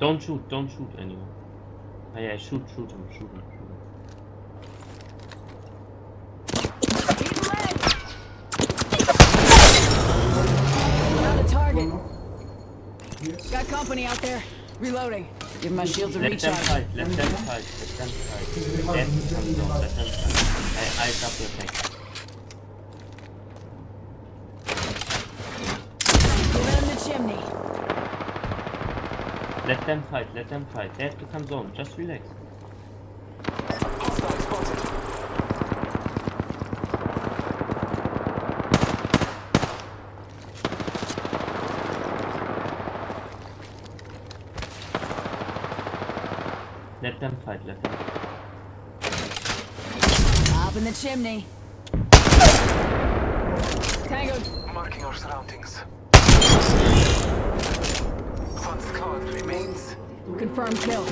Don't shoot, don't shoot anyone. Ah, yeah, shoot, shoot him, shoot him, shoot him. Found a target. Got company out there. Reloading. Give my shields a recharge. fight, let them fight, let them fight. Let them come down, let them fight. I, I double attack. Give him the chimney. Let them fight, let them fight. They have to come zone, just relax. Let them fight, let them Up in the chimney. Tango. Marking our surroundings. One squad remains. Confirmed kill.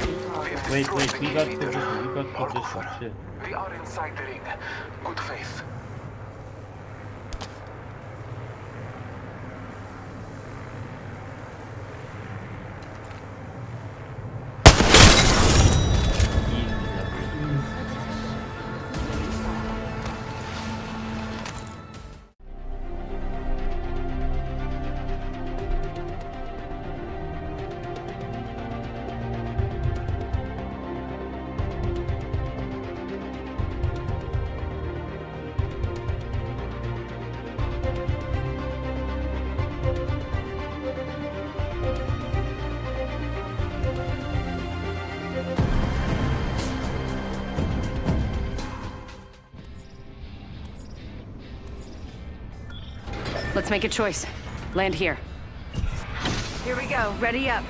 Wait, wait, we got leader. position, we got Or position, over. chill. We are inside the ring. Good faith. Let's make a choice. Land here. Here we go. Ready up.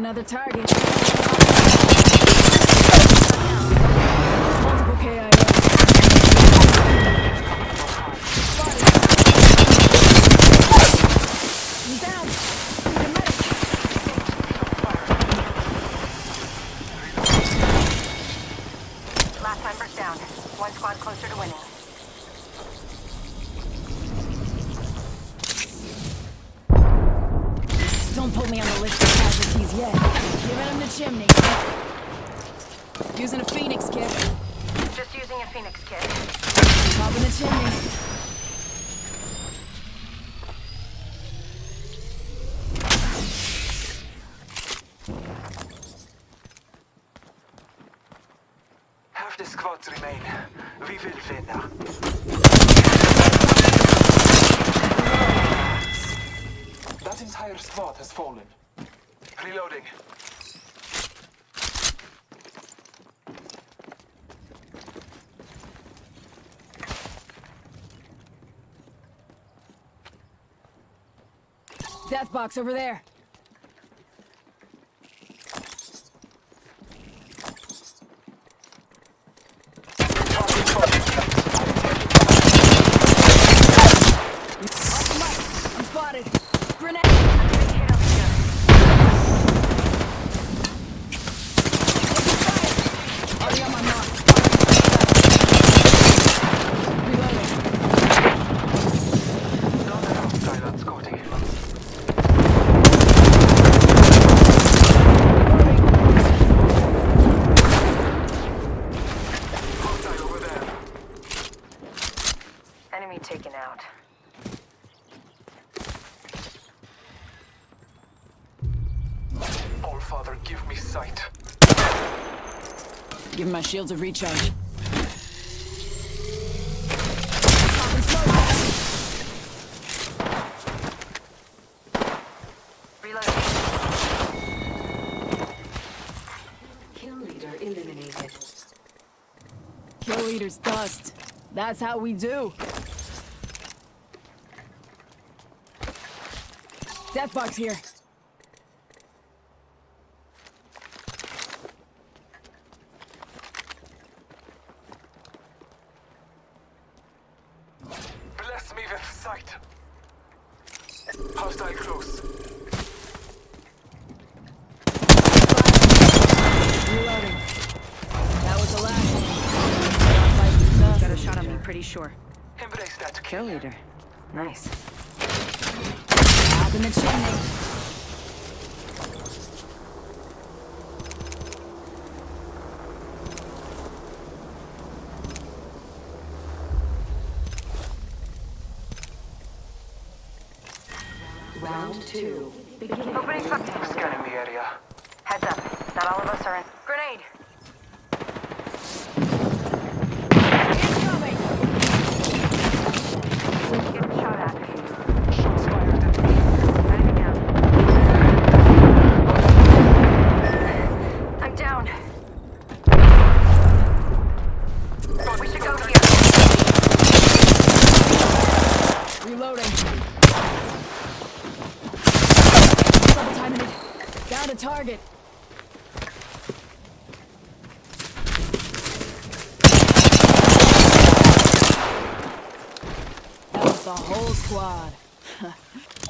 Another target. A medic. Last members down. One squad closer to winning. Chimney. Using a phoenix kit. Just using a Phoenix kit. Top in the chimney. Half the squads remain. We will win. That entire squad has fallen. Reloading. Death box over there. Target spotted. Off the mic. I'm spotted. Grenade. Already on my mark. Reloading. Not enough silence scouting. Hostile over there. Enemy taken out. All Father, give me sight. Give my shields a recharge. Reloading. Kill leader eliminated. Kill leader's dust. That's how we do. Death box here. Bless me with sight. Hostile close. Reloading. That was the last one. Fight is tough. Got a shot on me, pretty sure. Embrace that. Kill leader. Nice. Up in the chimney. Round two. Opening something. Scanning the area. Heads up. Not all of us are in. Target. That was the whole squad.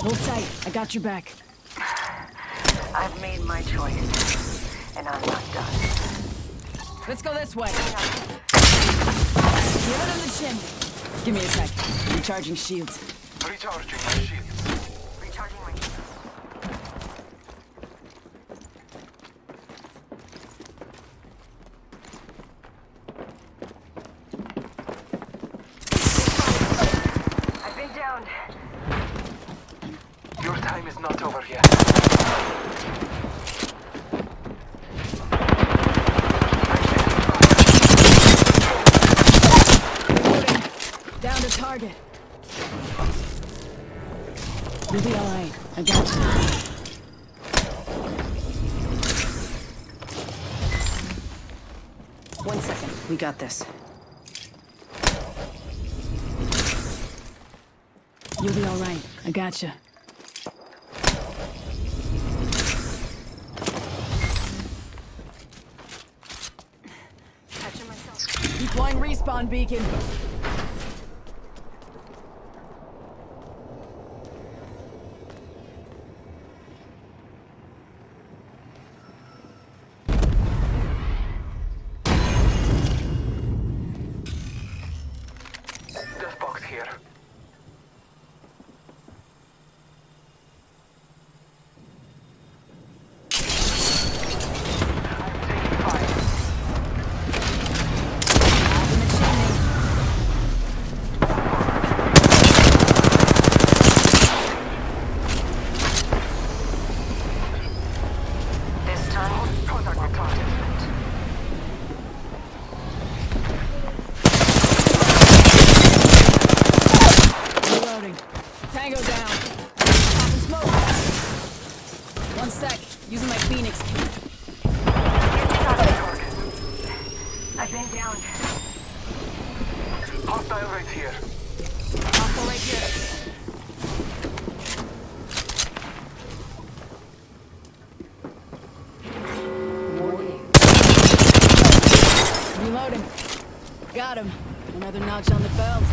Hold tight. I got your back. I've made my choice. And I'm not done. Let's go this way. Give it on the chin. Give me a sec. Recharging shields. Recharging my shields. Recharging my I've been downed. Your time Down to target. You'll be alright. I got you. One second. We got this. You'll be alright. I got you. Deploying respawn beacon. Here. I'm taking fire. Up in the chimney. This time, Contact with target. Reloading. Tango down. Popping smoke. One sec. Using my Phoenix kit. I've been downed. Hostile right here. Hostile right here. Reloading. Got him. Another notch on the belt.